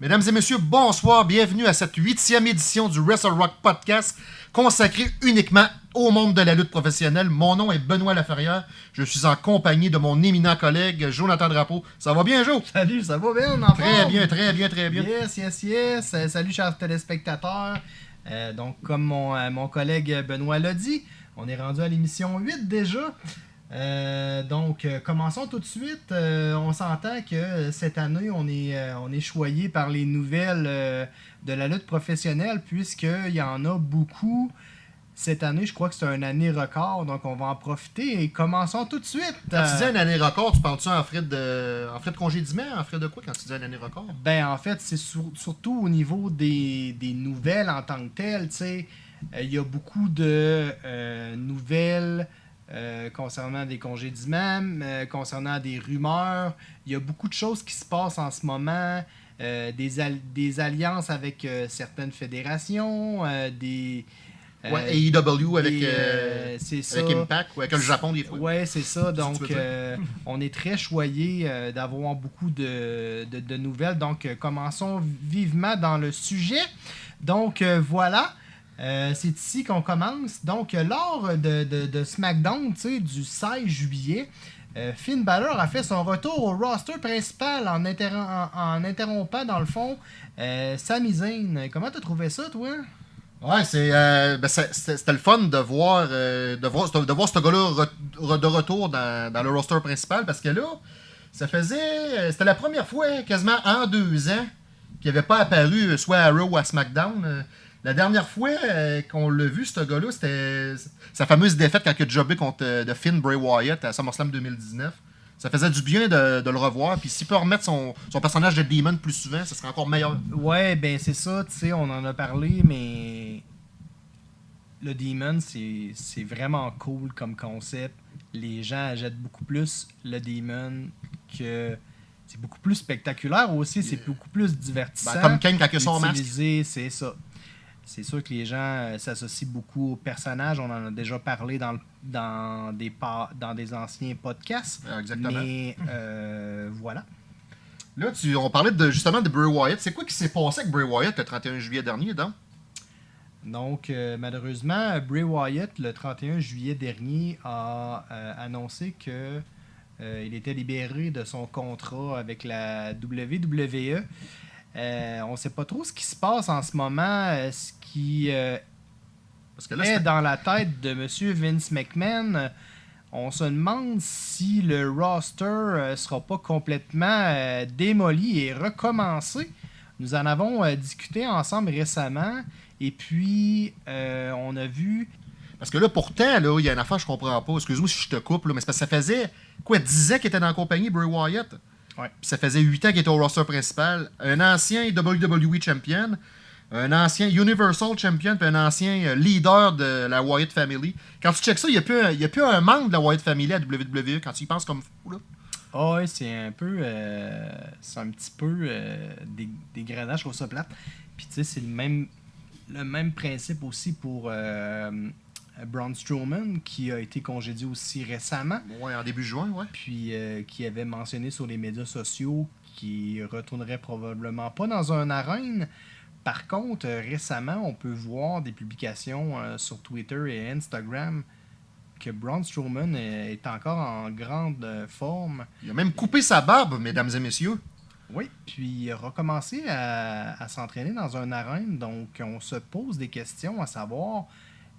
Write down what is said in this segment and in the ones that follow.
Mesdames et messieurs, bonsoir, bienvenue à cette huitième édition du Wrestle Rock Podcast consacré uniquement au monde de la lutte professionnelle. Mon nom est Benoît Laferrière, je suis en compagnie de mon éminent collègue Jonathan Drapeau. Ça va bien, Jo? Salut, ça va bien, en Très forme? bien, très bien, très bien. Yes, yes, yes. Euh, salut, chers téléspectateurs. Euh, donc, comme mon, euh, mon collègue Benoît l'a dit, on est rendu à l'émission 8 déjà. Euh, donc, euh, commençons tout de suite. Euh, on s'entend que cette année, on est, on est choyé par les nouvelles de la lutte professionnelle, puisqu'il y en a beaucoup. Cette année, je crois que c'est une année record, donc on va en profiter et commençons tout de suite. Quand tu dis une année record, tu parles-tu en frais de, en frais de congédiement? En frais de quoi quand tu dis une année record? Ben, en fait, c'est sur- surtout au niveau des, des nouvelles en tant que telles. tu sais. Il y a beaucoup de nouvelles euh, concernant des congédiements, euh, concernant des rumeurs. Il y a beaucoup de choses qui se passent en ce moment. euh, des, al- des alliances avec certaines fédérations, des. ouais, AEW avec, ça. avec Impact ou avec le Japon des fois. Ouais, c'est ça. Donc, on est très choyé d'avoir beaucoup de, de- de nouvelles. Donc, commençons vivement dans le sujet. Donc, voilà. Euh, c'est ici qu'on commence. Donc, euh, lors de, de- SmackDown, du 16 juillet, euh, Finn Balor a fait son retour au roster principal en, interrom- en- en interrompant, dans le fond, euh, Sami Zayn. Comment t'as trouvé ça, toi? Ouais, c'est, ben, c'était le fun de voir, de voir, de ce gars-là de retour dans, dans le roster principal parce que là, ça faisait. C'était la première fois, quasiment en deux ans, qu'il n'avait pas apparu soit à Raw ou à SmackDown. La dernière fois euh, qu'on l'a vu, ce gars-là, c'était sa fameuse défaite quand il a jobé contre euh, de Finn Bray Wyatt à SummerSlam 2019. Ça faisait du bien de, de le revoir. Puis s'il peut remettre son, son personnage de Demon plus souvent, ça serait encore meilleur. Ouais, ben c'est ça, tu sais, on en a parlé, mais le Demon, c'est vraiment cool comme concept. Les gens jettent beaucoup plus le Demon que. C'est beaucoup plus spectaculaire aussi, c'est beaucoup plus divertissant. Ben, comme Kane quand il a son masque. C'est ça. C'est sûr que les gens euh, s'associent beaucoup au personnage. On en a déjà parlé dans, le- dans, des, pa- dans des anciens podcasts. Euh, Exactement. Mais euh, voilà. Là, tu, on parlait de, justement de Bray Wyatt. C'est quoi qui s'est passé avec Bray Wyatt le 31 juillet dernier, donc? Donc, euh, malheureusement, Bray Wyatt, le 31 juillet dernier, a annoncé que euh, il était libéré de son contrat avec la WWE. Euh, on ne sait pas trop ce qui se passe en ce moment, euh, ce qui euh, Parce que là, est dans la tête de M. Vince McMahon. On se demande si le roster ne sera pas complètement démoli et recommencé. Nous en avons discuté ensemble récemment. Et puis, on a vu parce que là, pourtant, là, il y a une affaire que je comprends pas. Excuse-moi si je te coupe, là, mais c'est parce que ça faisait quoi, 10 ans qu'il était dans la compagnie, Bray Wyatt? Ouais. Ça faisait 8 ans qu'il était au roster principal. Un ancien WWE champion, un ancien Universal champion, puis un ancien euh, leader de la Wyatt Family. Quand tu checks ça, il n'y a, plus un- a plus un membre de la Wyatt Family à WWE quand tu y penses comme fou. Là. Ah ouais, c'est un peu. euh, c'est un petit peu des, des grenades, je trouve ça plate. Puis tu sais, c'est le même, le même principe aussi pour euh, Braun Strowman, qui a été congédié aussi récemment. Ouais, en début juin, ouais. Puis euh, qui avait mentionné sur les médias sociaux qu'il retournerait probablement pas dans un arène. Par contre, euh, récemment, on peut voir des publications euh, sur Twitter et Instagram que Braun Strowman est encore en grande euh, forme. Il a même coupé sa barbe, mesdames et messieurs. Oui, puis il a recommencé à, à s'entraîner dans un arène, donc on se pose des questions à savoir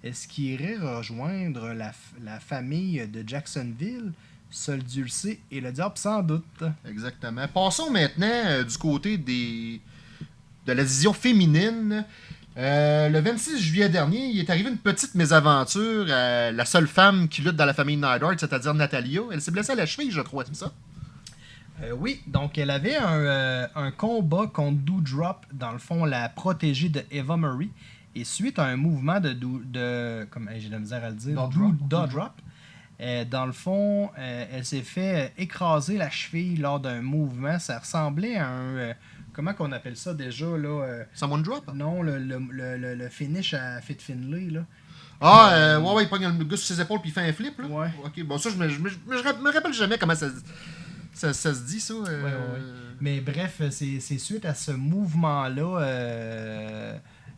est-ce qu'il irait rejoindre la, famille de Jacksonville, Sol Dulcé et le diable sans doute? Exactement. Passons maintenant euh, du côté des de la division féminine. Euh, le 26 juillet dernier, il est arrivé une petite mésaventure à la seule femme qui lutte dans la famille Neidhart, c'est-à-dire Natalia. Elle s'est blessée à la cheville, je crois, c'est ça? Euh, oui, donc elle avait un, euh, un combat contre Doudrop, dans le fond la protégée de Eva Marie, et suite à un mouvement de, de comme j'ai de la misère à le dire, Doudrop, euh, dans le fond, euh, elle s'est fait euh, écraser la cheville lors d'un mouvement. Ça ressemblait à un, euh, comment qu'on appelle ça déjà là Someone drop? Non, le, le, le, le- finish à Fit Finlay là. Ah, ouais, ouais, il pogne le gars sur ses épaules puis il fait un flip, là. Ouais. Ok, bon, ça, je me, je me, je me- je me rappelle jamais comment ça. Ça, ça se dit, ça. Ouais, ouais, Mais bref, c'est c'est suite à ce mouvement-là,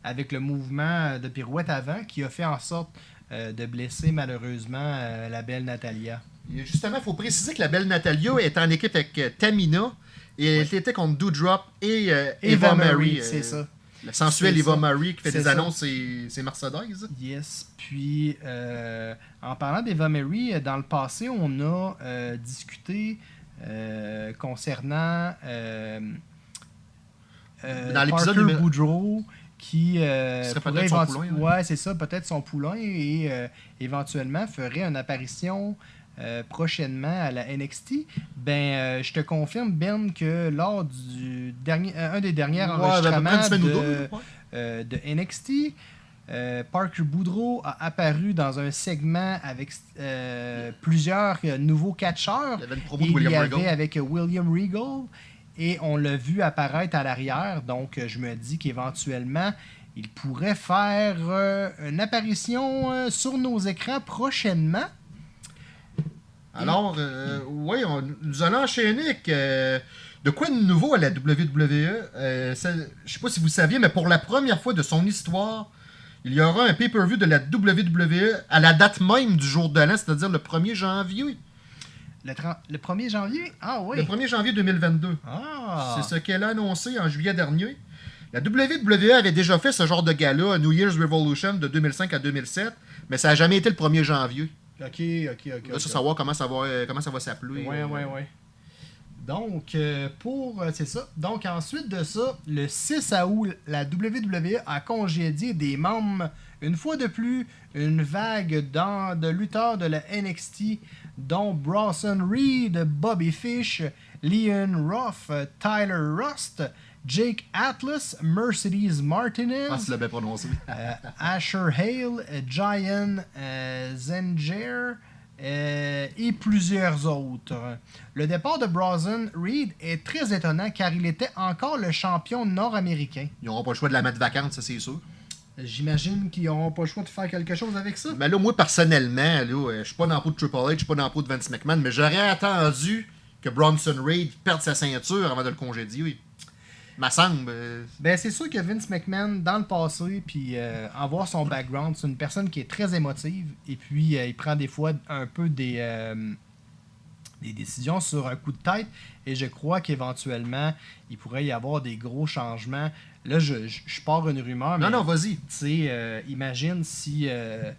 avec le mouvement de pirouette avant, qui a fait en sorte euh, de blesser malheureusement euh, la belle Natalia. Et Justement, il faut préciser que la belle Natalia est en équipe avec euh, Tamina et elle était contre Doudrop et euh, Eva, Marie. c'est ça. La sensuelle Eva. Marie qui fait des ça. annonces, c'est c'est Mercedes. Yes. Puis, euh, en parlant d'Eva Mary, euh, dans le passé, on a euh, discuté euh, concernant Dans l'épisode numéro- Boudreau qui euh, Ce pourrait son poulain, ouais, c'est ça, peut-être son poulain et euh, éventuellement ferait une apparition euh, prochainement à la NXT. Ben, euh, je te confirme Ben que lors du dernier, un des derniers Ouais, enregistrements de, deux, ouais. de NXT. Parker Boudreau a apparu dans un segment avec plusieurs nouveaux catcheurs. Il y avait une promo de il y William avait avec William Regal. Et on l'a vu apparaître à l'arrière. Donc, euh, je me dis qu'éventuellement, il pourrait faire euh, une apparition euh, sur nos écrans prochainement. Alors, oui, on, nous allons enchaîner de quoi de nouveau à la WWE. Je sais pas si vous saviez, mais pour la première fois de son histoire, il y aura un pay-per-view de la WWE à la date même du jour de l'an, c'est-à-dire le 1er janvier. Le, 30 le 1er janvier? Ah oui. Le 1er janvier 2022. Ah. C'est ce qu'elle a annoncé en juillet dernier. La WWE avait déjà fait ce genre de gala à New Year's Revolution de 2005 à 2007, mais ça n'a jamais été le 1er janvier. Ok, ok, ok. Là, ok. ça savoir comment ça va, euh, comment ça va s'appeler. Ouais, euh, ouais, ouais. Donc, euh, pour. euh, c'est ça. Donc, ensuite de ça, le 6 août, la WWE a congédié des membres, une fois de plus, une vague dans- de lutteurs de la NXT, dont Bronson Reed, Bobby Fish, Leon Ruff, Tyler Rust, Jake Atlas, Mercedes Martinez. Ah, tu prononcé. Euh, Asher Hale, Giant euh, Zenger euh, et plusieurs autres. Le départ de Bronson Reed est très étonnant car il était encore le champion nord-américain. Ils n'auront pas le choix de la mettre vacante, ça c'est sûr. J'imagine qu'ils n'auront pas le choix de faire quelque chose avec ça. Mais là, moi, personnellement, là, euh, je suis pas dans la peau de Triple H, je suis pas dans la peau de Vince McMahon, mais j'aurais attendu que Bronson Reed perde sa ceinture avant de le congédier. Oui. Ma semble. euh, Ben, c'est sûr que Vince McMahon, dans le passé, puis euh, en voir son background, c'est une personne qui est très émotive. Et puis, euh, il prend des fois un peu des, des décisions sur un coup de tête. Et je crois qu'éventuellement, il pourrait y avoir des gros changements. Là, je, je, je pars une rumeur, mais Non, non, vas-y. tu sais, euh, imagine si euh,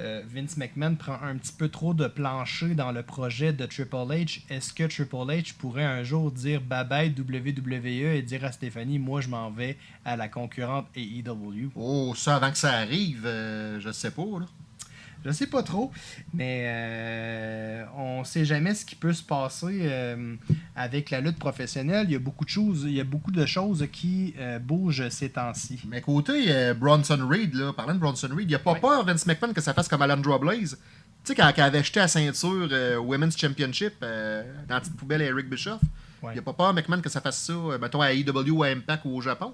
euh, Vince McMahon prend un petit peu trop de plancher dans le projet de Triple H. Est-ce que Triple H pourrait un jour dire bye WWE et dire à Stéphanie, moi je m'en vais à la concurrente AEW? Oh, ça, avant que ça arrive, euh, je sais pas. Là. Je sais pas trop, mais euh, on sait jamais ce qui peut se passer euh, avec la lutte professionnelle. Il y a beaucoup de choses, il y a beaucoup de choses qui euh, bougent ces temps-ci. Mais côté euh, Bronson Reed, là, parlant de Bronson Reed, il a pas Ouais. peur, Vince McMahon, que ça fasse comme Alandra Blaze. Tu sais, quand, quand elle avait jeté la ceinture Women's Championship dans la petite poubelle à Eric Bischoff, Ouais. il a pas peur, McMahon, que ça fasse ça, mettons, à AEW ou à Impact ou au Japon.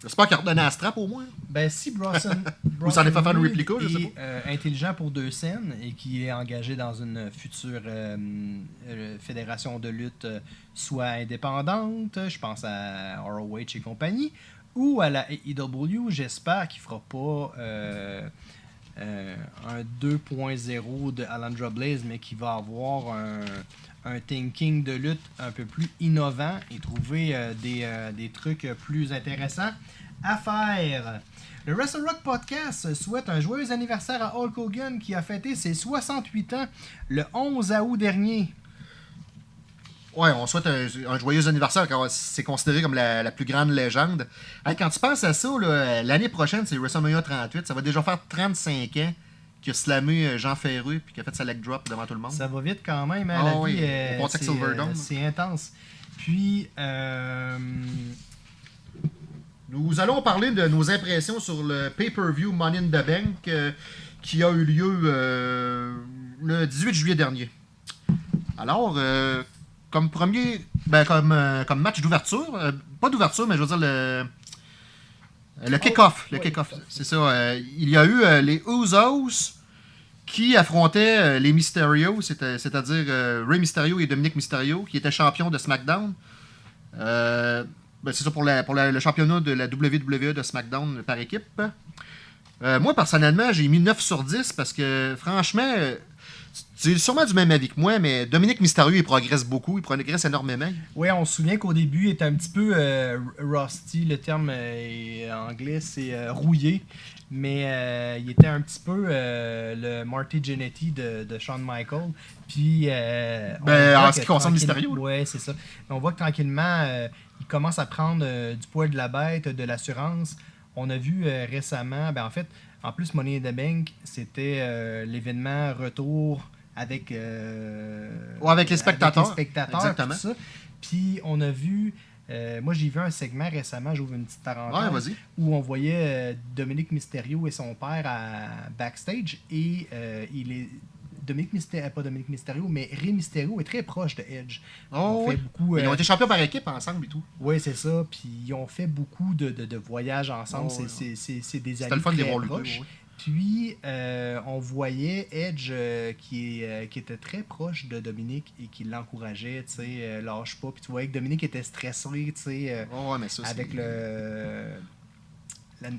J'espère qu'il a redonné la strap au moins. Ben, si Bronson, Ou ça en est fait faire une Reed réplica, je sais est, euh, intelligent pour deux scènes et qui est engagé dans une future euh, euh, fédération de lutte, soit indépendante, je pense à ROH et compagnie, ou à la AEW, j'espère qu'il fera pas euh, un 2.0 de Alandra Blaze, mais qui va avoir un, un thinking de lutte un peu plus innovant et trouver euh, des, euh, des trucs plus intéressants à faire. Le Wrestle Rock Podcast souhaite un joyeux anniversaire à Hulk Hogan qui a fêté ses 68 ans le 11 août dernier. Ouais, on souhaite un, un joyeux anniversaire car c'est considéré comme la, la plus grande légende. Hey, quand tu penses à ça, l'année prochaine, c'est WrestleMania 38. Ça va déjà faire 35 ans qu'il a slamé euh, Jean Ferru puis qu'il a fait sa leg drop devant tout le monde. Ça va vite quand même, hein, Ah la oui, vie, euh, c'est, euh, c'est intense. Puis, euh, Nous allons parler de nos impressions sur le pay-per-view Money in the Bank qui a eu lieu le 18 juillet dernier. Alors, comme premier, ben, comme, euh, comme match d'ouverture, euh, pas d'ouverture, mais je veux dire le, le kick-off. Le oui, kick-off, c'est ça. euh, il y a eu les Usos qui affrontait euh, les Mysterio, c'est-à-dire Rey Mysterio et Dominique Mysterio, qui étaient champions de SmackDown. Ben, c'est ça pour, la- pour la- le championnat de la WWE de SmackDown par équipe. Moi, personnellement, j'ai mis 9 sur 10 parce que, franchement, tu es sûrement du même avis que moi, mais Dominique Mysterio, il progresse beaucoup, il progresse énormément. Oui, on se souvient qu'au début, il était un petit peu euh, rusty. Le terme euh, anglais, c'est euh, rouillé. Mais euh, il était un petit peu le Marty Jannetty de, de Shawn Michaels. Puis. euh, Ben, en ce qui concerne Mysterio. Ouais, c'est ça. Mais on voit que tranquillement, il commence à prendre du poids de la bête, de l'assurance. On a vu récemment, ben en fait, en plus, Money in the Bank, c'était l'événement retour avec, euh, Ouais, avec les spectateurs. les spectateurs, Exactement. tout ça. Puis on a vu, euh, moi j'ai vu un segment récemment, j'ouvre une petite parenthèse, Ouais, où on voyait euh, Dominique Mysterio et son père à backstage et il est Dominique Mysterio, pas Dominique Mysterio, mais Rey Mysterio est très proche de Edge. Oh, fait oui. beaucoup. Ils ont été champions par équipe ensemble et tout. oui, c'est ça. Puis ils ont fait beaucoup de, de- de voyages ensemble. Oh, C'est- ouais. des amis le fun de les très proches. ouais. Puis, euh, on voyait Edge euh, qui, euh, qui était très proche de Dominique et qui l'encourageait, tu sais, lâche pas. Puis tu voyais que Dominique était stressé, tu sais, Oh, avec le la,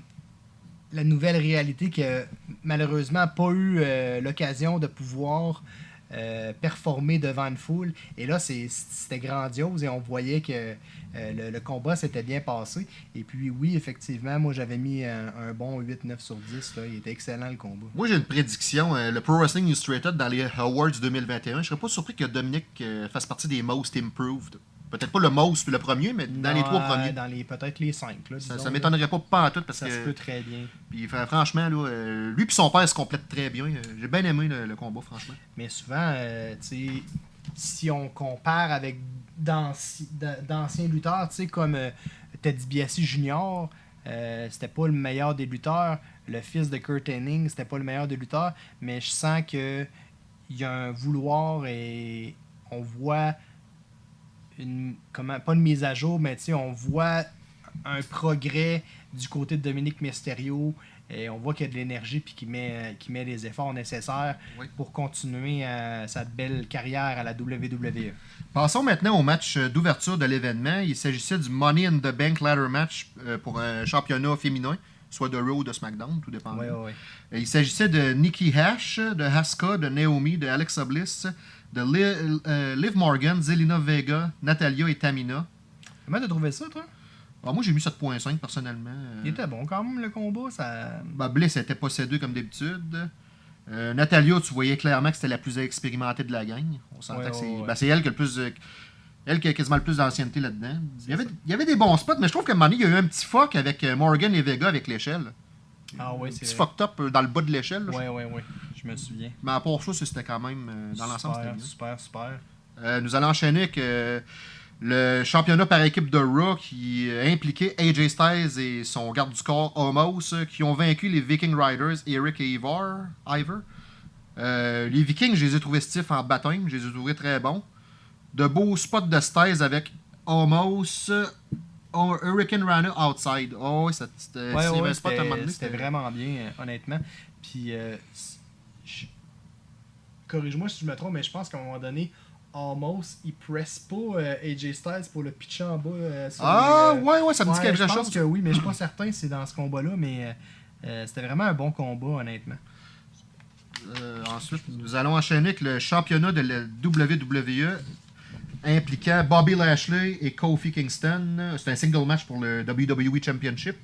la nouvelle réalité que malheureusement pas eu l'occasion de pouvoir euh, performer devant une foule. Et là, c'était grandiose et on voyait que euh, le, combat s'était bien passé. Et puis oui, effectivement, moi j'avais mis un, bon 8-9 sur 10. Là. Il était excellent le combat. Moi, j'ai une prédiction. euh, le Pro Wrestling Illustrated dans les Awards 2021, je serais pas surpris que Dominique fasse partie des Most Improved. Peut-être pas le Most puis le premier, mais dans les trois premiers. Dans les peut-être les 5. Là, Ça, ça m'étonnerait pas pas en tout parce Ça que se peut très bien. puis, fr- franchement là, euh, lui et son père se complètent très bien. J'ai bien aimé le, le combat franchement. Mais souvent, euh, tu si on compare avec d'anci- d'a- d'anciens lutteurs, tu sais, comme euh, Ted DiBiase Jr., euh, c'était pas le meilleur des lutteurs. Le fils de Kurt Hennig, c'était pas le meilleur des lutteurs. Mais je sens que il y a un vouloir et on voit une comment pas une mise à jour, mais tu sais, on voit un progrès du côté de Dominique Mysterio et on voit qu'il y a de l'énergie puis qu'il met, qu'il met les efforts nécessaires Oui. pour continuer euh, sa belle carrière à la WWE. Passons maintenant au match euh, d'ouverture de l'événement. Il s'agissait du Money in the Bank Ladder Match euh, pour un championnat féminin, soit de Raw ou de SmackDown, tout dépend. Ouais, ouais. Il s'agissait de Nikki Hash, de Haska, de Naomi, de Alexa Bliss, de Li- euh, Liv Morgan, Zelina Vega, Natalia et Tamina. Comment t'as trouvé ça, toi? Ah, moi, j'ai mis 7.5 personnellement. Euh, Il était bon quand même, le combat. Ça... ben, Bliss était possédée comme d'habitude. Euh, Natalia, tu voyais clairement que c'était la plus expérimentée de la gang. On s'entend Ouais, que c'est ouais, ouais. ben, c'est elle qui a le plus. elle qui a quasiment le plus d'ancienneté là-dedans. Il y, avait, il y avait des bons spots, mais je trouve qu'à un moment donné, il y a eu un petit fuck avec euh, Morgan et Vega avec l'échelle. Ah ouais, Un c'est petit vrai. fucked up euh, dans le bas de l'échelle. Ouais, ouais, ouais. Je me souviens. Mais à part ça, c'était quand même. euh, dans l'ensemble, c'était super, bien. super, super. Euh, nous allons enchaîner avec euh, le championnat par équipe de Raw qui impliquait AJ Styles et son garde du corps Homos qui ont vaincu les Viking Riders Eric et Ivar. Ivar. Euh, les Vikings, je les ai trouvés stiffs en baptême, je les ai trouvés très bons. De beaux spots de Styles avec Homos, euh, Hurricane Rana outside. Oh, c'était Ouais, ouais, vraiment bien, honnêtement. Puis, corrige-moi si je me trompe, mais je pense qu'à un moment donné, Almost, il presse pas euh, AJ Styles pour le pitcher en bas. euh, sur Ah, les, euh, ouais, ouais, ça me dit ouais, quelque je pense chose. que oui, mais je suis pas certain si c'est dans ce combat-là, mais c'était vraiment un bon combat, honnêtement. Ensuite, nous allons enchaîner avec le championnat de la WWE impliquant Bobby Lashley et Kofi Kingston. C'est un single match pour le WWE Championship.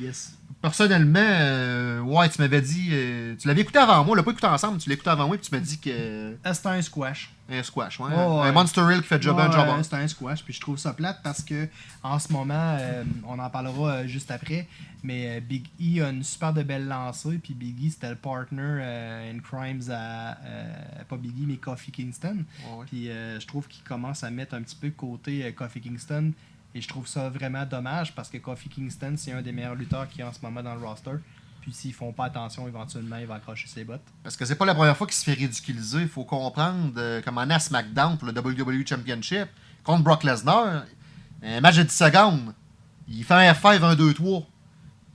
Yes. Personnellement, euh, ouais, tu m'avais dit. euh, tu l'avais écouté avant moi, on l'a pas écouté ensemble, tu l'as écouté avant moi, puis tu m'as dit que. Ah, c'était un squash. Un squash, ouais. Oh. Un Monster Hill qui fait job un job. C'était un squash, puis je trouve ça plate parce que en ce moment, euh, on en parlera euh, juste après, mais euh, Big E a une super de belle lancée, puis Big E c'était le partner euh, in crimes à euh, pas Big E mais Kofi Kingston, ouais. puis euh, je trouve qu'il commence à mettre un petit peu côté euh, Kofi Kingston, et je trouve ça vraiment dommage parce que Kofi Kingston c'est un des meilleurs lutteurs qui est en ce moment dans le roster. Puis s'ils font pas attention, éventuellement, il va accrocher ses bottes. Parce que c'est pas la première fois qu'il se fait ridiculiser. Il faut comprendre euh, comme on SmackDown pour le WWE Championship contre Brock Lesnar. Un match de 10 secondes. Il fait un F5, 1, 2, 3.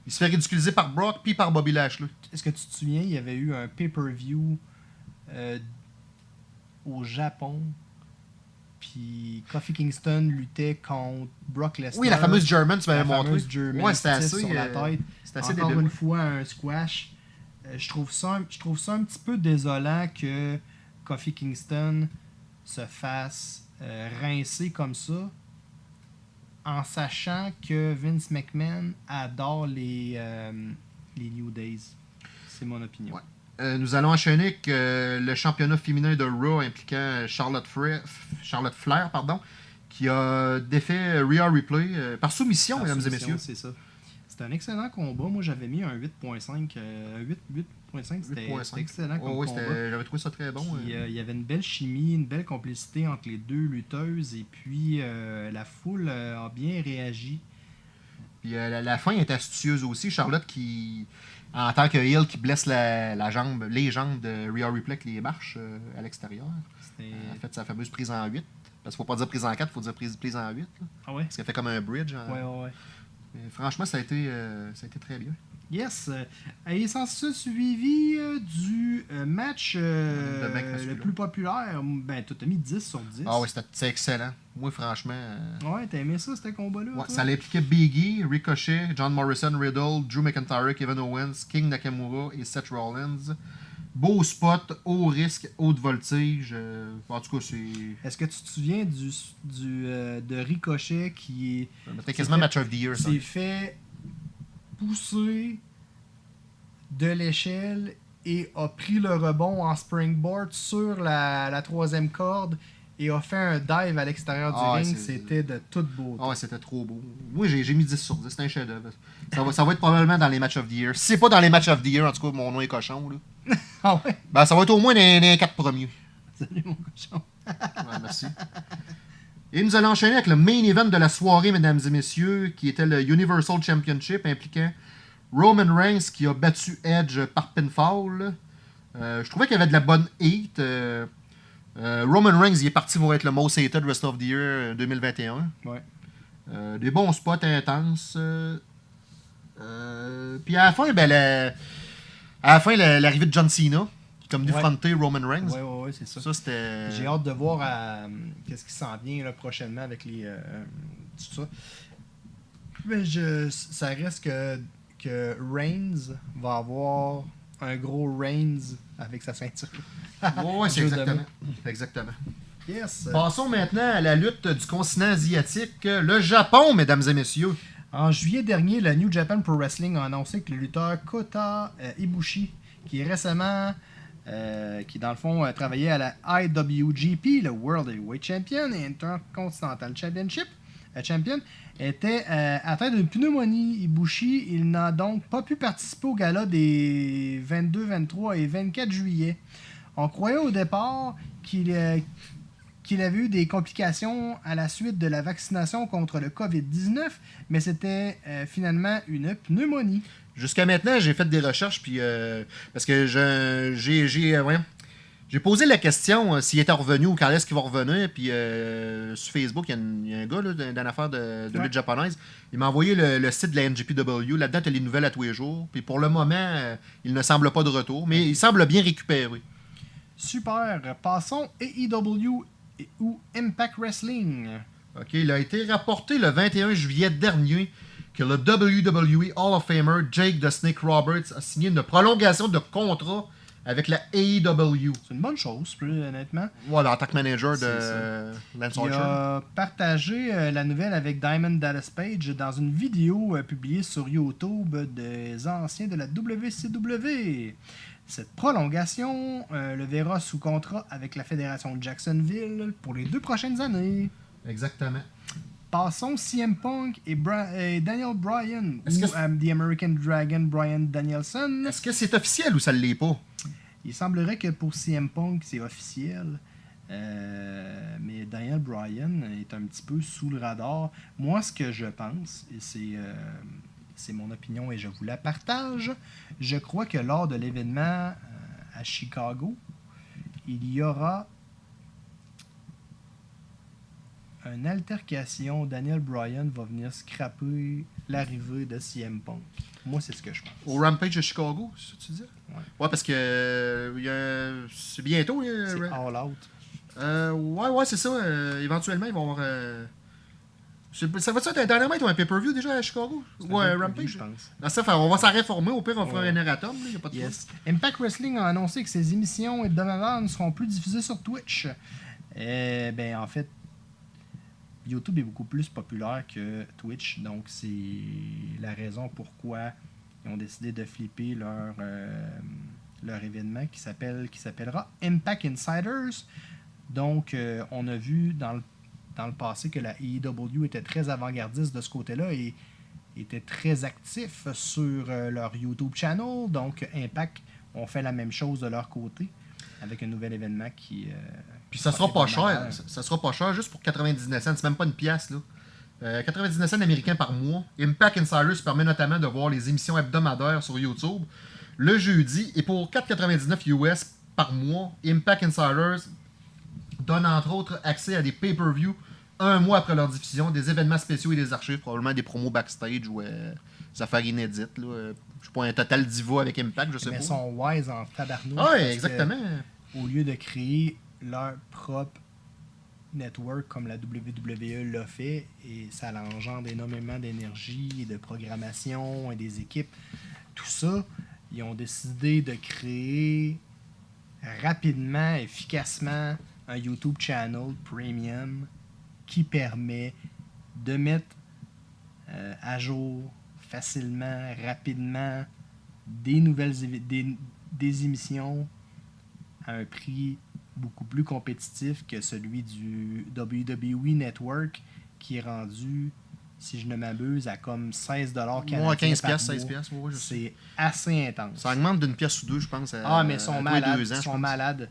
Il se fait ridiculiser par Brock puis par Bobby Lashley. Est-ce que tu te souviens, il y avait eu un pay-per-view euh, au Japon. Puis Kofi Kingston luttait contre Brock Lesnar. Oui, la fameuse German, tu m'avais la montré. fameuse German ouais, c'était assez. sur la euh, tête. c'était assez Encore une fois, un squash. Euh, je, trouve ça, un- je trouve ça un petit peu désolant que Kofi Kingston se fasse euh, rincer comme ça en sachant que Vince McMahon adore les, euh, les New Days. C'est mon opinion. Ouais. Euh, nous allons enchaîner avec euh, le championnat féminin de Raw impliquant Charlotte, Flair, Charlotte Flair, pardon, qui a défait Rhea Ripley euh, par soumission, Par mesdames et messieurs. C'est ça. C'était un excellent combat. Moi, j'avais mis un 8.5. euh, 8, 8.5, c'était 8.5. c'était excellent comme Oh, oui, combat. j'avais trouvé ça très bon. Puis, euh. euh, il y avait une belle chimie, une belle complicité entre les deux lutteuses et puis euh, la foule euh, a bien réagi. Puis euh, la, la fin est astucieuse aussi. Charlotte qui, en tant que heel, qui blesse la, la jambe, les jambes de Rhea Ripley avec les marches euh, à l'extérieur. Elle a fait sa fameuse prise en 8. Parce qu'il faut pas dire prise en 4, il faut dire prise, prise en 8. là. Ah ouais? Parce qu'elle fait comme un bridge. hein. Ouais, ouais, ouais. Mais franchement, ça a, été, euh, ça a été très bien. Yes. Euh, Et ça, suivi euh, du euh, match euh, le plus populaire, ben, tu as mis 10 sur 10. Ah oui, c'était c'est excellent. Moi, franchement. euh, Ouais, t'as aimé ça, ce combat-là? ouais, ça l'impliquait Biggie, Ricochet, John Morrison, Riddle, Drew McIntyre, Kevin Owens, King Nakamura et Seth Rollins. Beau spot, haut risque, haute voltige. euh, en tout cas, c'est. Est-ce que tu te souviens du, du, de Ricochet qui est C'était quasiment fait- match of the year. ça. s'est fait pousser de l'échelle et a pris le rebond en springboard sur la, la troisième corde et a fait un dive à l'extérieur du Ah ring. C'était de toute beauté. Ah ouais, c'était trop beau. Moi, j'ai mis 10 sur 10. C'est un chef-d'œuvre. Ça va, ça va être probablement dans les matchs of the year. Si c'est pas dans les matchs of the year, en tout cas, mon nom est cochon. Là. Ah ouais? Ben, ça va être au moins dans dans les 4 premiers. Salut mon cochon. Ouais, merci. Et nous allons enchaîner avec le main event de la soirée, mesdames et messieurs, qui était le Universal Championship impliquant Roman Reigns qui a battu Edge par pinfall. Euh, je trouvais qu'il y avait de la bonne heat. Euh, euh, Roman Reigns il est parti pour être le most hated Rest of the Year euh, 2021. Ouais. Euh, des bons spots intenses. puis à la fin, ben, la- à la fin, la- l'arrivée de John Cena, comme venu Ouais. Roman Reigns. Ouais, ouais, ouais, c'est ça. Ça, c'était. J'ai hâte de voir euh, qu'est-ce qui s'en vient là, prochainement avec les. euh, tout ça. Mais je, ça reste que, que Reigns va avoir un gros Reigns avec sa ceinture. Ouais, c'est exactement. Exactement. Yes. Passons maintenant à la lutte du continent asiatique, le Japon, mesdames et messieurs. En juillet dernier, le New Japan Pro Wrestling a annoncé que le lutteur Kota euh, Ibushi, qui est récemment, euh, qui dans le fond a travaillé à la IWGP, le World Heavyweight Champion et Intercontinental Championship, euh, Champion, était euh, atteint d'une pneumonie. Ibushi, il n'a donc pas pu participer au gala des 22, 23 et 24 juillet. On croyait au départ qu'il euh, avait eu des complications à la suite de la vaccination contre le COVID-19, mais c'était euh, finalement une pneumonie. Jusqu'à maintenant, j'ai fait des recherches, puis euh, parce que je- j'ai j'ai euh, j'ai posé la question euh, s'il était revenu ou quand est-ce qu'il va revenir, puis sur Facebook, il y a, y un gars dans l'affaire de, de Ouais. lutte japonaise, il m'a envoyé le, le site de la NGPW, là-dedans, tu as les nouvelles à tous les jours, puis pour le moment, il ne semble pas de retour, mais il semble bien récupéré. Super. Passons AEW ou Impact Wrestling. OK, il a été rapporté le 21 juillet dernier que le WWE Hall of Famer Jake the Snake Roberts a signé une prolongation de contrat avec la AEW. C'est une bonne chose, plus honnêtement. Voilà, en tant que manager de Lance Il a partagé euh, la nouvelle avec Diamond Dallas Page dans une vidéo euh, publiée sur YouTube des anciens de la WCW. Cette prolongation euh, le verra sous contrat avec la fédération de Jacksonville pour les deux prochaines années. Exactement. Passons CM Punk et, Daniel Bryan, ou euh, The American Dragon Bryan Danielson. Est-ce que c'est officiel ou ça ne l'est pas? Il semblerait que pour CM Punk, c'est officiel. Euh, mais Daniel Bryan est un petit peu sous le radar. Moi, ce que je pense, et c'est euh, c'est mon opinion et je vous la partage, je crois que lors de l'événement euh, à Chicago, il y aura une altercation, Daniel Bryan va venir scraper l'arrivée de CM Punk. Moi, c'est ce que je pense. Au Rampage de Chicago, c'est ça que tu dis? Ouais. Ouais, parce que euh, c'est bientôt. a- C'est All Out. Euh, ouais, ouais, c'est ça. euh, éventuellement, ils vont avoir. euh, ça va-tu être un Dynamite ou un pay-per-view déjà à Chicago? Ouais, un Rampage? Je pense. Non, ça, on va s'en réformer. Au pire, on fera Ouais. un erratum. A pas de Yes. Impact Wrestling a annoncé que ses émissions hebdomadaires ne seront plus diffusées sur Twitch. Euh, ben, en fait, YouTube est beaucoup plus populaire que Twitch, donc c'est la raison pourquoi ils ont décidé de flipper leur, euh, événement qui s'appelle qui s'appellera Impact Insiders. Donc, euh, on a vu dans le, dans le passé que la AEW était très avant-gardiste de ce côté-là et était très actif sur euh, leur YouTube channel. Donc, Impact ont fait la même chose de leur côté avec un nouvel événement qui. Euh, Puis ça sera pas cher. Ça, ça sera pas cher juste pour 99 cents. C'est même pas une pièce, là. Euh, 99 cents américains par mois. Impact Insiders permet notamment de voir les émissions hebdomadaires sur YouTube le jeudi. Et pour 4,99 US par mois, Impact Insiders donne entre autres accès à des pay-per-view un mois après leur diffusion, des événements spéciaux et des archives, probablement des promos backstage ou euh, des affaires inédites. Là. Euh, Je sais pas, un total diva avec Impact, je sais Mais pas. ils sont wise en tabarnouche. Ah que exactement. Au lieu de créer leur propre network comme la WWE l'a fait, et ça engendre énormément d'énergie, et de programmation et des équipes, tout ça, ils ont décidé de créer rapidement, efficacement un YouTube channel premium qui permet de mettre euh, à jour facilement, rapidement des nouvelles des, des émissions à un prix beaucoup plus compétitif que celui du WWE Network qui est rendu, si je ne m'abuse, à comme 16 dollars Moi, 15 piastres, 16 piastres, ouais. C'est assez intense. Ça augmente d'une pièce ou deux, je pense. à- Ah, mais ils sont malades. deux ans, Ils sont malades.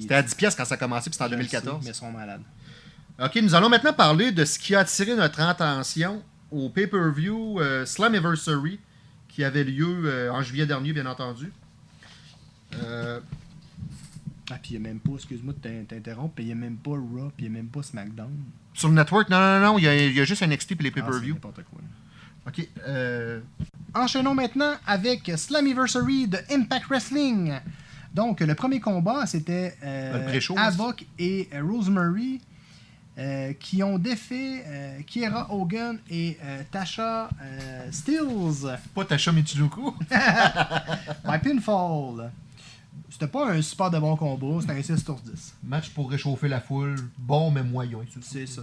C'était à 10 pièces quand ça a commencé, puis c'était en Je le 2014. sais, mais ils sont malades. Ok, nous allons maintenant parler de ce qui a attiré notre attention au pay-per-view euh, Slammiversary qui avait lieu euh, en juillet dernier, bien entendu. Euh, Ah, puis il n'y a même pas, excuse-moi de t'in- t'interrompre, puis il n'y a même pas Raw, puis il n'y a même pas SmackDown. sur le network, non, non, non, il y a, il y a juste NXT et les Ah, pay-per-view. n'importe quoi. ok, euh, Enchaînons maintenant avec Slammiversary de Impact Wrestling. Donc, le premier combat, c'était euh, Havoc et euh, Rosemary euh, qui ont défait euh, Kiera Hogan et Tasha Steels pas Tasha Michinoku. by pinfall. C'était pas un super de bon combat, c'était un 6 sur 10. Match pour réchauffer la foule, bon mais moyen. C'est ça.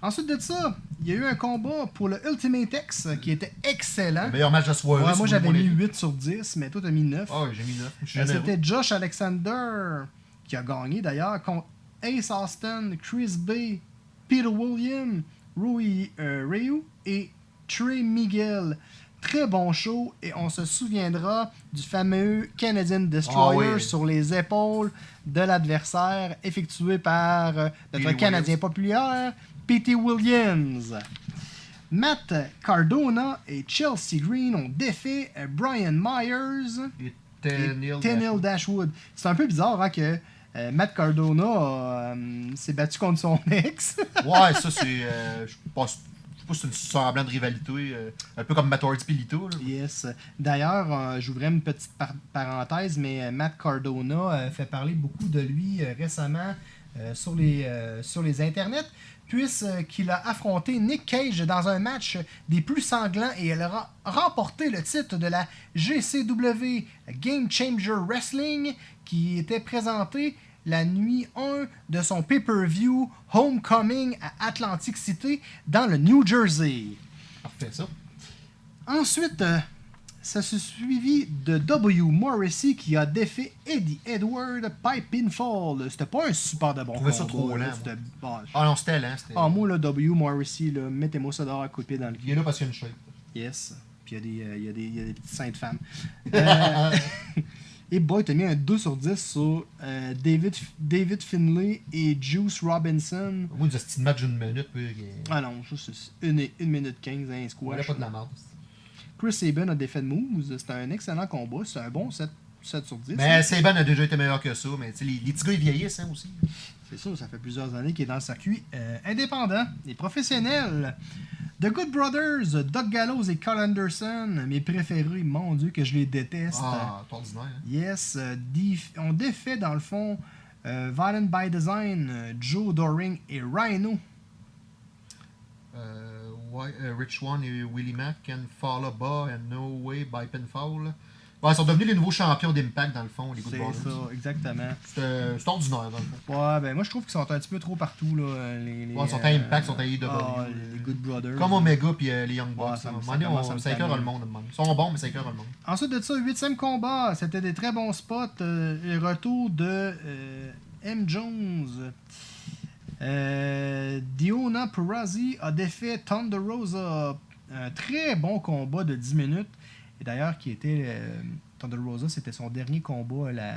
Ensuite de ça, il y a eu un combat pour le Ultimate X qui était excellent. Meilleur match de soirée. Ouais, moi j'avais mis 8 sur 10, mais toi t'as mis 9. Ah, j'ai mis 9. Je suis Euh. C'était Josh Alexander qui a gagné d'ailleurs contre Ace Austin, Chris Bay, Peter William, Rui euh, Ryu et Trey Miguel. Très bon show et on se souviendra du fameux Canadian Destroyer Ah oui. sur les épaules de l'adversaire effectué par euh, notre Billy Canadien Williams. populaire, P.T. Williams. Matt Cardona et Chelsea Green ont défait euh, Brian Myers Et Tenille Tenille Dashwood. C'est un peu bizarre hein, que euh, Matt Cardona euh, s'est battu contre son ex. Ouais, ça c'est. je pense. C'est une semblant de rivalité. euh, un peu comme Matt Hardy yes. D'ailleurs, euh, j'ouvrais une petite par- parenthèse, mais euh, Matt Cardona euh, fait parler beaucoup de lui récemment sur, les, sur les internets, puisqu'il a affronté Nick Cage dans un match des plus sanglants et elle a remporté le titre de la GCW Game Changer Wrestling qui était présenté la nuit 1 de son pay-per-view Homecoming à Atlantic City dans le New Jersey. Parfait, ça. Ensuite, euh, ça se suivi de W. Morrissey qui a défait Eddie Edward by pinfall. C'était pas un super de bon trouvais ça combat, trop là. lent, Ah non, c'était lent. c'était- ah, moi, le W. Morrissey, là, mettez-moi ça dehors à couper dans le Il est là parce qu'il y a une shape. Yes. Puis il y, a des, euh, il y, a des- il y a des petites saintes femmes. Euh, et boy, t'as mis un 2 sur 10 sur euh, David, David Finlay et Juice Robinson. Moi, il petit match d'une minute. Puis, euh, Ah non, ça c'est 1 minute 15, un il y a squash. pas de la. Chris Sabin a défait de Moose. C'était un excellent combat. C'est un bon 7, 7 sur 10. Mais Saban a déjà été meilleur que ça. Mais tu sais, les, les petits gars, ils vieillissent hein, aussi. C'est sûr, ça fait plusieurs années qu'il est dans le circuit euh, indépendant et professionnel. The Good Brothers, Doug Gallows et Carl Anderson, mes préférés, mon Dieu, que je les déteste. Ah, c'est ordinaire. hein. Yes, euh, on défait dans le fond euh, Violent by Design, euh, Joe Doring et Rhino. Euh, Rich One et Willie Mack can follow bas and no way by pinfall. Ouais, ils sont devenus les nouveaux champions d'Impact dans le fond, les Good C'est Brothers. ça, exactement. C'est euh, c'est ordinaire dans le fond. Ouais, ben moi je trouve qu'ils sont un petit peu trop partout. Là, les, les, Ouais, ils sont à Impact, ils sont à AEW. ah, les Good Brothers. Comme Omega puis euh, les Young Bucks. Ouais, ça on- le monde. Ils sont bons, mais ça écœure le monde. Ensuite de ça, huitième combat, c'était des très bons spots. euh, le retour de euh, M. Jones. Euh, Diona Purrazzi a défait Thunder Rosa. Un très bon combat de 10 minutes. Et d'ailleurs, qui était. euh, Thunder Rosa, c'était son dernier combat à la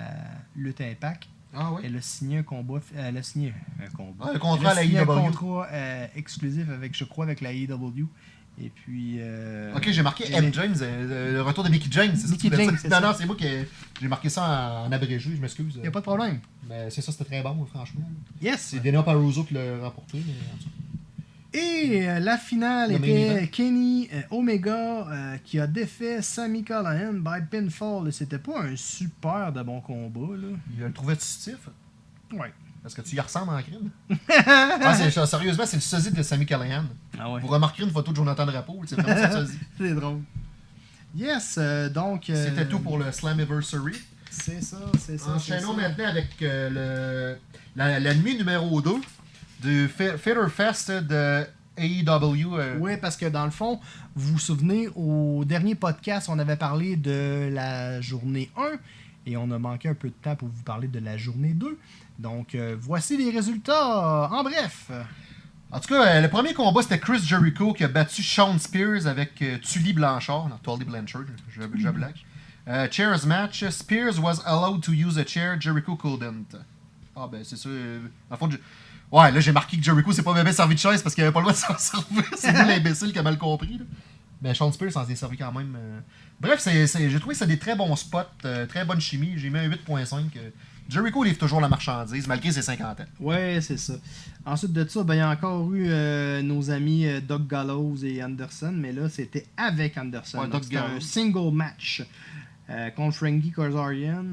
lutte Impact. Ah ouais? Elle a signé un combat. Elle a signé un combat. Ouais, le contrat Elle a à la signé un contrat euh, exclusif avec, je crois, avec la IW. Et puis. euh, Ok, j'ai marqué M. James, euh, le retour de Mickey James. c'est ça que tu James, c'est Non, ça. non, c'est moi qui ai- j'ai marqué ça en, en abrégé, je m'excuse. Y a pas de problème. Mais c'est ça, c'était très bon, franchement. Yes! C'est Dana Paruso qui l'a remporté. Mais... en tout cas. Et euh, la finale Le était. Kenny euh, Omega euh, qui a défait Sami Callihan by pinfall. C'était pas un super de bon combat. Là. Il le trouvait stiff. Ouais. Parce que tu y ressembles en crime. ah, sérieusement, c'est le sosie de Sammy Callahan. Ah ouais. Vous remarquerez une photo de Jonathan Drapeau, c'est vraiment son sosie. C'est drôle. Yes, donc. euh, C'était tout pour le Slammiversary. C'est ça, c'est ça. Enchaînons maintenant avec le, la, la nuit numéro 2 du Fitter Fest de AEW. euh, Oui, parce que dans le fond, vous vous souvenez, au dernier podcast, on avait parlé de la journée 1 et on a manqué un peu de temps pour vous parler de la journée 2. Donc, euh, voici les résultats. En bref. En tout cas, euh, le premier combat, c'était Chris Jericho qui a battu Sean Spears avec Tully Blanchard. Non, Tully Blanchard, je, je blague. Chairs match. Spears was allowed to use a chair, Jericho couldn't. Ah ben c'est ça. dans le fond, Ouais, là j'ai marqué que Jericho s'est pas bien servi de chaise parce qu'il avait pas le droit de s'en servir. C'est lui l'imbécile qui a mal compris. Là. Mais Sean Spears s'en est servi quand même. euh. Bref, c'est, c'est- j'ai trouvé que c'est des très bons spots, euh, très bonne chimie. J'ai mis un 8.5. euh. Jericho livre toujours la marchandise malgré ses 50 ans. Ouais, c'est ça. Ensuite de ça, ben, il y a encore eu euh, nos amis Doug Gallows et Anderson, mais là, c'était avec Anderson. Ouais, c'était un single match contre Frankie Kazarian.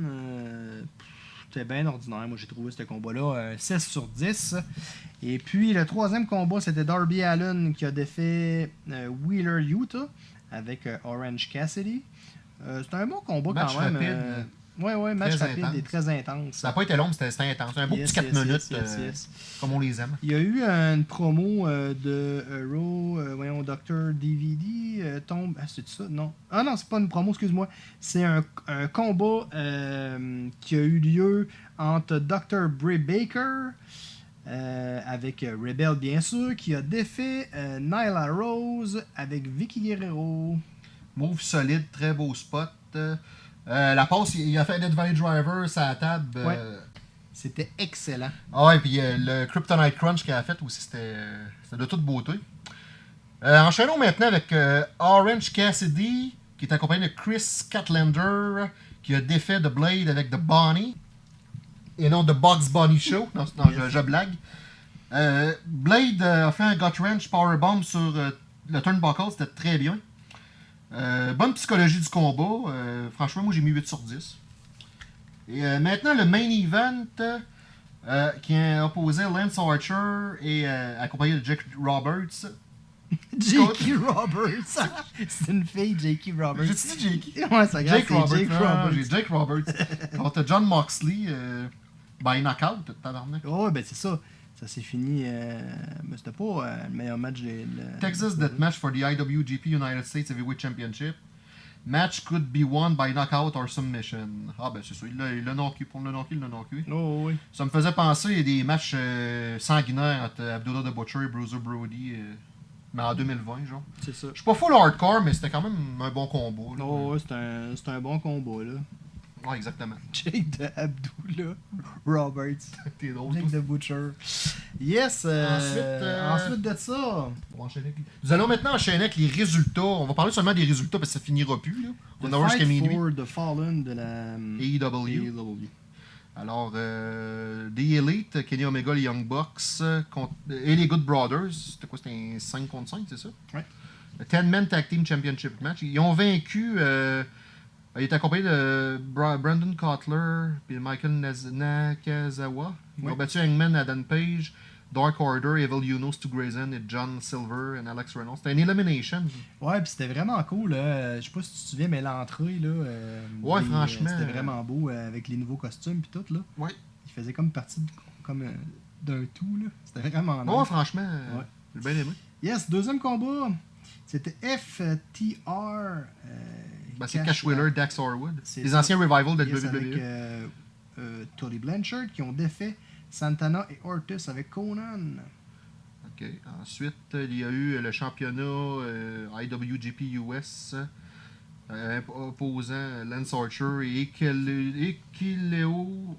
Euh, c'était bien ordinaire. Moi, j'ai trouvé ce combat-là un 6 sur 10. Et puis, le troisième combat, c'était Darby Allen qui a défait euh, Wheeler Utah avec euh, Orange Cassidy. Euh, c'était un bon combat Match quand même. Ouais, ouais, match Très rapide intense. et très intense. Ça n'a pas été long, mais c'était, intense. Un beau Yes, petit 4 yes, minutes, yes, euh, comme on les aime. Il y a eu une promo euh, de euh, Raw, euh, voyons, Dr. DVD tombe. Ah, c'est ça? Non. Ah non, c'est pas une promo, excuse-moi. C'est un, un combat qui a eu lieu entre Dr. Bray Baker euh, avec Rebel, bien sûr, qui a défait euh, Nyla Rose avec Vicky Guerrero. Move solide, très beau spot. Euh, la passe, il a fait un Dead Valley Driver la table. euh, Ouais. C'était excellent. Ah ouais, puis euh, le Kryptonite Crunch qu'il a fait aussi, c'était euh, c'était de toute beauté. Euh, enchaînons maintenant avec euh, Orange Cassidy, qui est accompagné de Chris Catlander, qui a défait The Blade avec The Bonnie, et non The Bugs Bunny Show. Non, non je, je blague. Euh, Blade euh, a fait un Gut Wrench Powerbomb sur euh, le turnbuckle, c'était très bien. Euh, bonne psychologie du combat. euh, franchement, moi j'ai mis 8 sur 10. Et euh, maintenant, le main event qui a opposé Lance Archer et accompagné de Jake Roberts. J.K. Roberts. c'est une fille, J.K. Roberts. J'ai-tu dit Jake? Ouais, ça Jake Roberts. Jake moi, Roberts. j'ai Jake Roberts. contre John Moxley by knockout, tabarnak. Ouais, ben c'est ça. Ça s'est fini. euh, mais c'était pas euh, le meilleur match de. de- Texas Deathmatch for the IWGP United States Heavyweight Championship. Match could be won by knockout or submission. Ah ben c'est ça, il l'a- knocké. Pour le knocké, il l'a knocké. Oh, oui. Ça me faisait penser à des matchs euh, sanguinaires entre Abdullah the Butcher et Bruiser Brody. euh, mais en 2020, genre. C'est ça. Je suis pas full hardcore, mais c'était quand même un bon combo. là. Oh, ouais, c'est un, c'est un bon combat, là. Ouais, exactement. Jake de Abdullah Roberts. T'es drôle. Jake de Butcher. Yes. euh, Ensuite, euh, ensuite de ça. On va enchaîner avec- Nous allons maintenant enchaîner avec les résultats. On va parler seulement des résultats parce que ça finira plus. Là. On The va voir jusqu'à Fight minuit. for the Fallen de la AEW. AEW. Alors, euh, The Elite, Kenny Omega, les Young Bucks euh, contre- et les Good Brothers. C'était quoi C'était un 5 contre 5, c'est ça? Ouais. Le 10-Man Tag Team Championship match. Ils ont vaincu. Euh, il est accompagné de Bra- Brandon Cutler et Michael Nakazawa. Ils ont battu Hangman, Adam Page, Dark Order, Evil Uno, Stu Grayson et John Silver et Alex Reynolds. C'était une elimination. Ouais, puis c'était vraiment cool. Là. Je sais pas si tu te souviens, mais l'entrée, là. euh, Ouais, les- franchement, C'était euh, vraiment beau euh, avec les nouveaux costumes puis tout, là. Ouais. Il faisait comme partie de- comme euh, d'un tout, là. C'était vraiment nice. Ouais, franchement, euh, Ouais. j'ai bien aimé. Yes, deuxième combat. C'était FTR. Ben, c'est Cash- Wheeler, Dax Harwood. Les ça. anciens Revival de Yes, WWE. avec euh, euh, Tully Blanchard qui ont défait Santana et Ortiz avec Conan. OK. Ensuite, il y a eu le championnat euh, IWGP US opposant Lance Archer et Ekileo.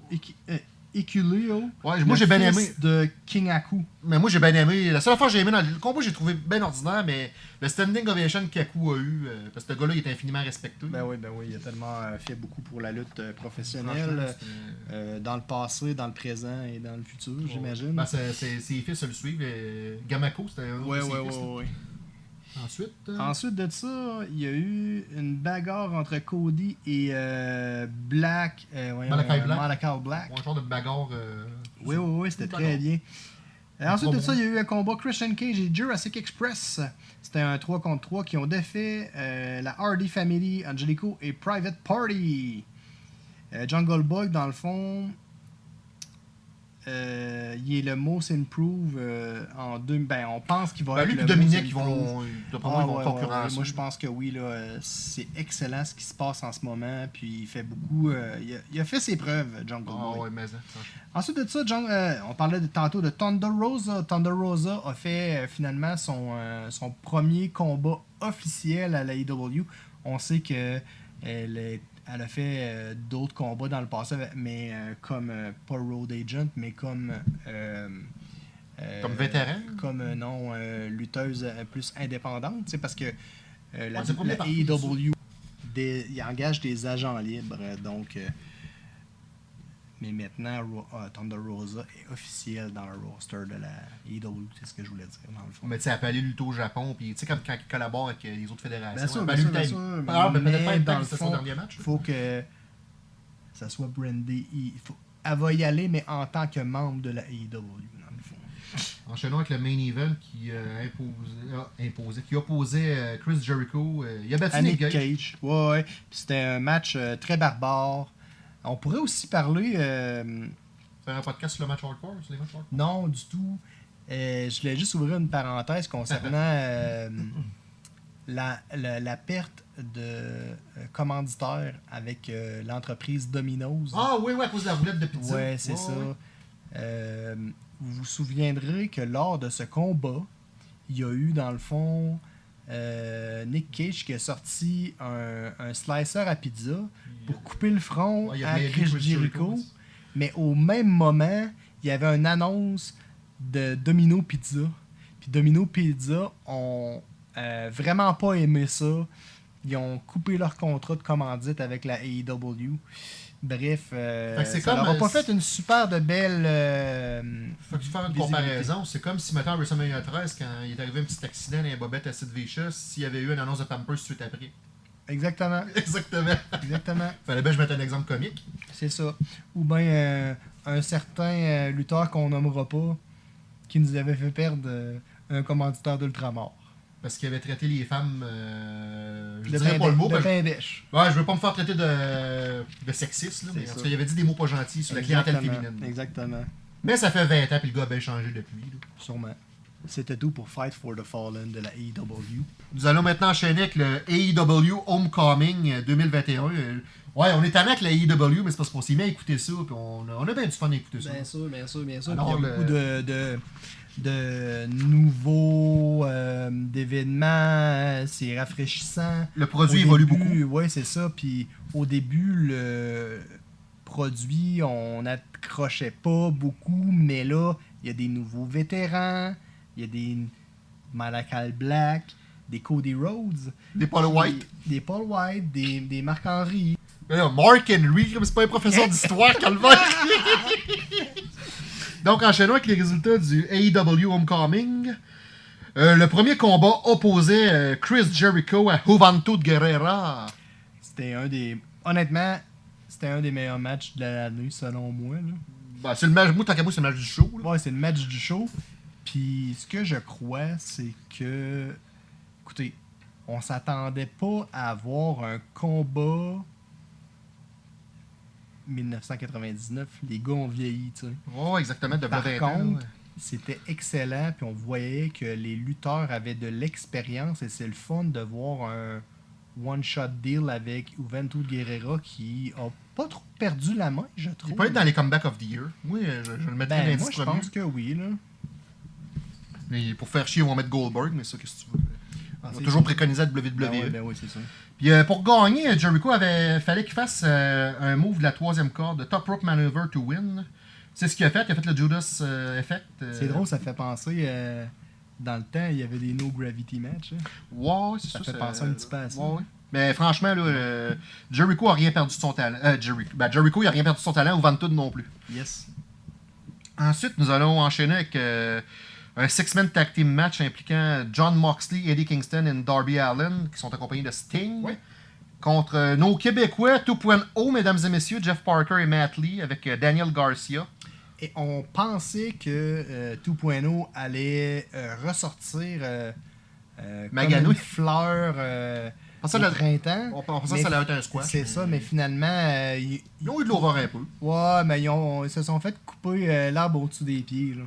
Ikuleo. Ouais, moi j'ai bien aimé. de King Aku. Mais moi j'ai bien aimé. La seule affaire que j'ai aimé dans le combat, j'ai trouvé bien ordinaire, mais le standing ovation qu'Aku a eu, euh, parce que ce gars-là, il est infiniment respecté. Ben oui, ben oui, il a tellement euh, fait beaucoup pour la lutte euh, professionnelle. dans le passé, dans le présent et dans le futur, j'imagine. Ben, ses fils le suivent. Gamako, c'était un autre ouais, de ses ouais, fils, ouais, là. ouais. Ensuite, euh, Ensuite de ça, il y a eu une bagarre entre Cody et euh, Black. Euh, voyons, Malachi euh, Black. Malachi Black. un genre de bagarre. euh, Oui, oui, oui, c'était très bagarre. bien. Ensuite de ça, il y a eu un combat Christian Cage et Jurassic Express. C'était un 3 contre 3 qui ont défait la Hardy Family, Angelico et Private Party. Jungle Boy, dans le fond, euh, il est le most improve euh, en deux. Ben, on pense qu'il va Ben, être lui le Dominique, ils vont, Ah, moi, ils vont ouais, ouais, concurrencer. ouais. Moi, je pense que oui. là, euh, C'est excellent ce qui se passe en ce moment. Puis il fait beaucoup. euh, il, a, il a fait ses preuves, Jungle Ah Boy. ouais, mais hein. Ensuite de ça, John- euh, on parlait de, tantôt de Thunder Rosa. Thunder Rosa a fait euh, finalement son, euh, son premier combat officiel à la AEW. On sait que elle, est- elle a fait euh, d'autres combats dans le passé, mais euh, comme euh, pas Road Agent, mais comme Comme vétéran? comme non lutteuse plus indépendante, c'est parce que la, Ouais, la il engage des agents libres, donc mais maintenant Ro- euh, Thunder Rosa est officiel dans le roster de la AEW, c'est ce que je voulais dire dans le fond. Mais tu sais, elle peut aller lutter au Japon, puis tu sais, comme quand il collabore avec euh, les autres fédérations. Bien sûr, elle peut aller lutter Ah, mais peut-être pas dans le c'était son fond, dernier match. Il faut que ça soit brandé. il faut- elle va y aller, mais en tant que membre de la AEW, dans le fond. Enchaînons avec le main event qui euh, imposait, a imposé, qui opposait euh, Chris Jericho. euh, il a battu à Nick Gage. Cage. Ouais, ouais. C'était un match euh, très barbare. On pourrait aussi parler. euh, Faire un podcast sur le match hardcore, sur les matchs hardcore? non, du tout. Euh, je voulais juste ouvrir une parenthèse concernant euh, la, la, la perte de commanditaire avec l'entreprise Domino's. Ah oui, oui, à cause de la roulette de pizza. Ouais, c'est ça. vous vous souviendrez que lors de ce combat, il y a eu dans le fond euh, Nick Cage qui a sorti un, un slicer à pizza pour couper le front Ouais, à Chris Jericho. Mais au même moment, il y avait une annonce de Domino Pizza. Puis Domino Pizza ont euh, vraiment pas aimé ça. Ils ont coupé leur contrat de commandite avec la AEW. Bref, euh, ça comme, leur a euh, pas fait une super de belle. euh, Faut que tu fasses une comparaison. C'est comme si, à WrestleMania 13, quand il est arrivé un petit accident dans les bobettes à Sid Vicious, s'il y avait eu une annonce de Pampers suite après. Exactement, Exactement. exactement. Fallait bien que je mette un exemple comique. C'est ça. Ou bien euh, un certain lutteur qu'on nommera pas qui nous avait fait perdre un commanditaire d'Ultramar. Parce qu'il avait traité les femmes. euh, je De dirais pas le mot. de pain d'èche. Ouais, je veux pas me faire traiter de, de sexiste, là, mais en tout cas, il avait dit des mots pas gentils sur la clientèle féminine. Exactement. Mais ça fait 20 ans, puis le gars a bien changé depuis. là. Sûrement. C'était tout pour Fight for the Fallen de la AEW. Nous allons maintenant enchaîner avec le AEW Homecoming euh, 2021. Euh, Ouais, on est tanné avec la AEW, mais c'est parce qu'on s'est mis à écouter ça, puis on a, on a bien du fun à écouter ça. Bien sûr, bien sûr, bien sûr. Alors, il y a le- beaucoup de, de, de nouveaux euh, d'événements. C'est rafraîchissant. Le produit Au évolue début, beaucoup. Oui, c'est ça. Puis au début, le produit, on n'accrochait pas beaucoup, mais là, il y a des nouveaux vétérans, il y a des Malakai Black, des Cody Rhodes, Des Paul White. des, des Paul White, des, des Marc-Henry. Mais là, Mark Henry, comme c'est pas un professeur d'histoire, calvaire. Donc, enchaînons avec les résultats du AEW Homecoming. Euh, le premier combat opposait euh, Chris Jericho à Juventud Guerrera. C'était un des. Honnêtement, c'était un des meilleurs matchs de l'année, selon moi. Là. Bah, c'est le match, moi, tant qu'à moi, c'est le match du show. là. Ouais, c'est le match du show. Puis ce que je crois, c'est que. Écoutez, on s'attendait pas à avoir un combat 1999. Les gars ont vieilli, tu sais. Ouais, exactement, de Par 20 ans, contre, c'était excellent, puis on voyait que les lutteurs avaient de l'expérience, et c'est le fun de voir un one-shot deal avec Juventud Guerrera qui a pas trop perdu la main, je trouve. Il peut être dans les comebacks of the year. Oui, je, je le mettrais dans ben, les moi, 10 je pense que oui, là. Mais pour faire chier, on va mettre Goldberg, mais ça, qu'est-ce que tu veux? Ah, On toujours sûr. préconiser la WWE. Ben oui, ben oui, c'est ça. Puis euh, pour gagner, Jericho avait fallait qu'il fasse euh, un move de la troisième corde, de top rope maneuver to win. C'est ce qu'il a fait. Il a fait le Judas euh, Effect. C'est drôle, ça fait penser. dans le temps, il y avait des no gravity match. hein. Ouais, c'est Ça ça. fait penser un petit peu à ça. Ouais, ouais. Mais franchement, là, euh, Jericho a rien perdu de son talent. Euh, Jericho, ben, Jericho, il a rien perdu de son talent, ou Vantud non plus. Yes. Ensuite, nous allons enchaîner avec euh, un six-man tag team match impliquant John Moxley, Eddie Kingston et Darby Allen, qui sont accompagnés de Sting. Ouais. Contre euh, nos Québécois 2.0, mesdames et messieurs, Jeff Parker et Matt Lee, avec euh, Daniel Garcia. Et on pensait que euh, 2.0 allait euh, ressortir euh, comme une fleur au le- printemps. On pensait que ça allait être un squash. C'est ça, mais finalement, euh, ils, Ils ont eu de l'horreur un peu. ouais, mais ils, ont- ils se sont fait couper euh, l'arbre au-dessus des pieds. là.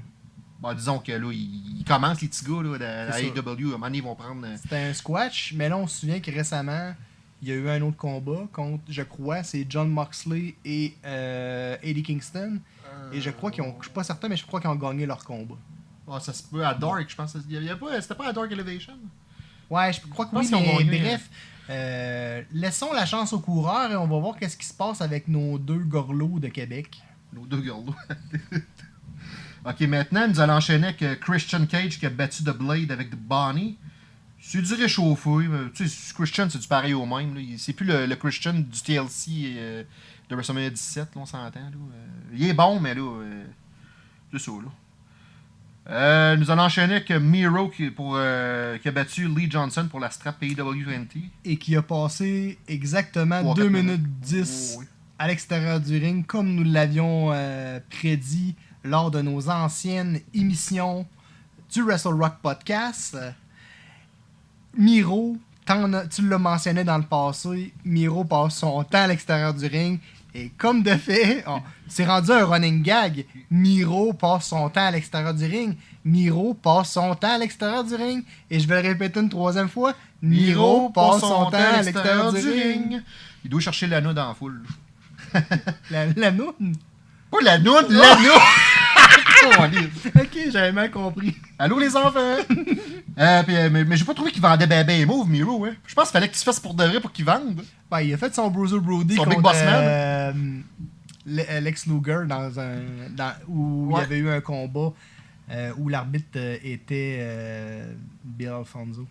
Bon, disons que là, ils, ils commencent, les petits gars, là, de ça. AEW. À un moment donné, ils vont prendre. euh, C'était un squash, mais là, on se souvient que récemment, il y a eu un autre combat contre, je crois, c'est John Moxley et euh, Eddie Kingston. Et je crois qu'ils ont, je suis pas certain, mais je crois qu'ils ont gagné leur combat. Ah, ça se peut à Dark, je pense. Il y avait pas- C'était pas à Dark Elevation? Ouais, je crois que oui, mais gagné, bref, euh, laissons la chance aux coureurs et on va voir qu'est-ce qui se passe avec nos deux gorlots de Québec. Nos deux girls. ok, maintenant, nous allons enchaîner avec euh, Christian Cage qui a battu The Blade avec Bonnie. C'est du réchauffé. mais, Tu sais, Christian, c'est du pareil au même. C'est plus le, le Christian du TLC euh, de WrestleMania 17, là, on s'entend. Euh, il est bon, mais là, euh, c'est ça. Là. Euh, nous allons enchaîner avec euh, Miro qui, pour, euh, qui a battu Lee Johnson pour la strap AEW 20. Et qui a passé exactement Trois, 2 quatre minutes minutes. 10 Oh, oui. à l'extérieur du ring, comme nous l'avions euh, prédit lors de nos anciennes émissions du Wrestle Rock Podcast. Miro, tu l'as mentionné dans le passé, Miro passe son temps à l'extérieur du ring. Et comme de fait, c'est rendu un running gag. Miro passe son temps à l'extérieur du ring. Miro passe son temps à l'extérieur du ring. Et je vais le répéter une troisième fois. Miro passe son temps à l'extérieur du ring. Il doit chercher l'anneau dans la foule. La, la noune? Pas l'anneau, l'anneau! Ok, j'avais mal compris. Allô les enfants! Euh, puis, euh, mais mais j'ai pas trouvé qu'il vendait ben ben move, Miro. Hein. Je pense qu'il fallait que tu fasses pour de vrai pour qu'il vende. Ben, il a fait son Bruiser Brody Son contre Big Boss Man. euh, Le- Lex Luger dans un, dans- où il y avait eu un combat euh, où l'arbitre était euh, Bill Alfonso.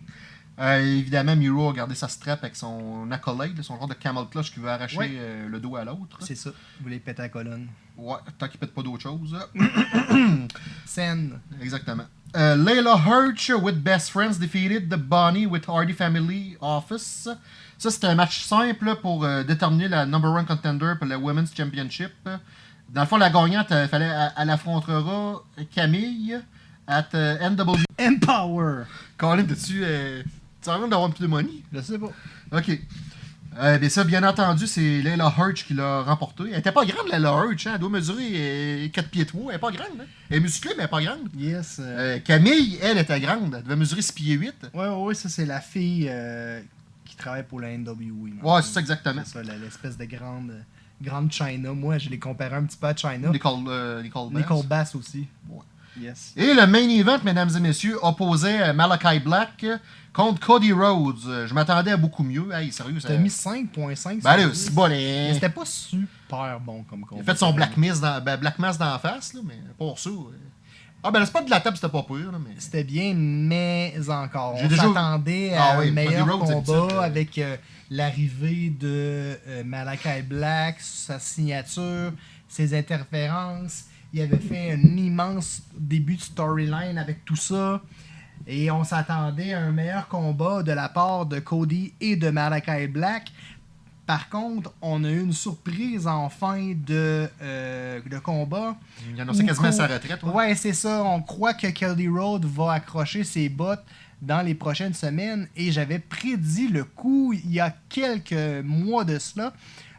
Euh, évidemment, Miro a gardé sa strap avec son accolade, son genre de camel clutch qui veut arracher Ouais. euh, le dos à l'autre. C'est ça. Vous voulez péter la colonne. Ouais, tant qu'il pète pas d'autre chose. Scène. Exactement. Euh, Layla Hirsch with Best Friends defeated the Bonnie with Hardy Family Office. Ça, c'était un match simple pour euh, déterminer la number one contender pour la Women's Championship. Dans le fond, la gagnante, euh, fallait, elle, elle affrontera Camille at euh, NW. Empower. Colin, t'as-tu. Euh, tu as l'air d'avoir un peu de money? Je sais pas. Ok. Euh, bien ça, bien entendu, c'est Layla Hirsch qui l'a remporté. Elle était pas grande, Layla Hirsch. Hein? Elle doit mesurer euh, 4 pieds 3. Elle est pas grande. Hein? Elle est musclée, mais elle est pas grande. Yes. euh, Euh, Camille, elle, était grande. Elle devait mesurer 6 pieds 8. Ouais, ouais, ouais, ça c'est la fille euh, qui travaille pour la NWA. Ouais, c'est ça exactement. C'est ça, l'espèce de grande, grande China. Moi, je l'ai comparé un petit peu à China. Nicole, euh, Nicole Bass. Nicole Bass aussi. Ouais. Yes. Et le main event, mesdames et messieurs, opposait euh, Malachi Black contre Cody Rhodes. Euh, Je m'attendais à beaucoup mieux. Hey, sérieux, ça... T'as mis 5.5 Ben allez, sur 10. c'est bon, Mais les... C'était pas super bon comme combat. Il a fait son Black Mass dans, ben, Black Mass dans la face, là, mais pour ça. euh. Ah, ben le spot de la table, c'était pas pire, là, mais. C'était bien, mais encore. J'ai On déjà- s'attendait Ah à oui, un meilleur combat euh, avec euh, l'arrivée de euh, Malachi Black, sa signature, ses interférences. Il avait fait un immense début de storyline avec tout ça. Et on s'attendait à un meilleur combat de la part de Cody et de Malachi Black. Par contre, on a eu une surprise en fin de, euh, de combat. Il annonçait quasiment sa retraite. ouais. Ouais, c'est ça. On croit que Cody Rhodes va accrocher ses bottes dans les prochaines semaines. Et j'avais prédit le coup il y a quelques mois de cela,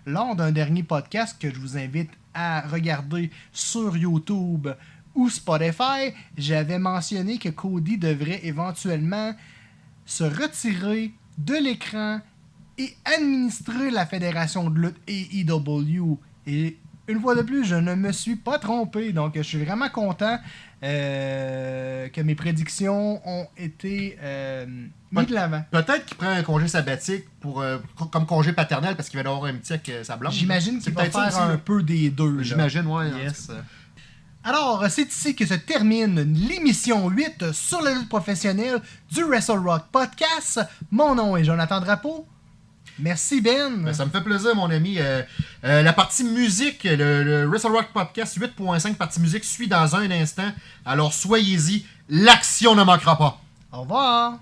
lors d'un dernier podcast que je vous invite à regarder sur YouTube ou Spotify. J'avais mentionné que Cody devrait éventuellement se retirer de l'écran et administrer la fédération de lutte AEW. Et une fois de plus, je ne me suis pas trompé. Donc, je suis vraiment content euh, que mes prédictions ont été euh, mises de l'avant. Peut-être qu'il prend un congé sabbatique pour, euh, co- comme congé paternel parce qu'il va avoir un petit avec euh, sa blonde. J'imagine qu'il va faire un peu des deux. J'imagine, ouais. Yes. en. Alors, c'est ici que se termine l'émission 8 sur la lutte professionnelle du Wrestle Rock Podcast. Mon nom est Jonathan Drapeau. Merci Ben. Ben, ça me fait plaisir, mon ami. Euh, euh, la partie musique, le, le Wrestle Rock Podcast 8.5 partie musique suit dans un instant. Alors soyez-y, l'action ne manquera pas. Au revoir.